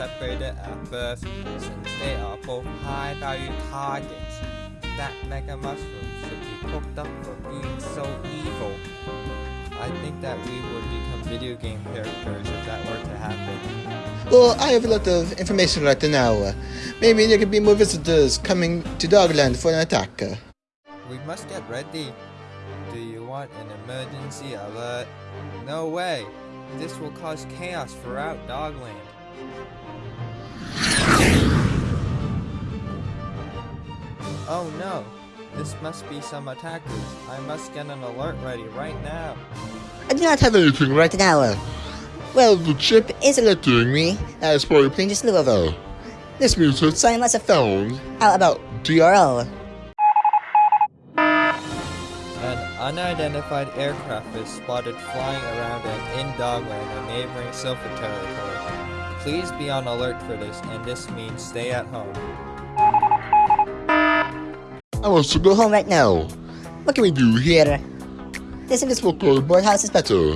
separated at birth since they are both high value targets. That mega mushroom should be cooked up for being so evil. I think that we would become video game characters if that were to happen. Well, I have a lot of information right now. Maybe there could be more visitors coming to Dogland for an attack. We must get ready. Do you want an emergency alert? No way! This will cause chaos throughout Dogland. Oh no! This must be some attackers. I must get an alert ready right now. I do not have anything right now. Well, the chip is alerting me as for playing this level. This means that someone must have found How about DRL. An unidentified aircraft is spotted flying around and in Dogland and neighboring Silver territory. Please be on alert for this, and this means stay at home. I want to go home right now. What can we do here? This invisible cardboard house is better.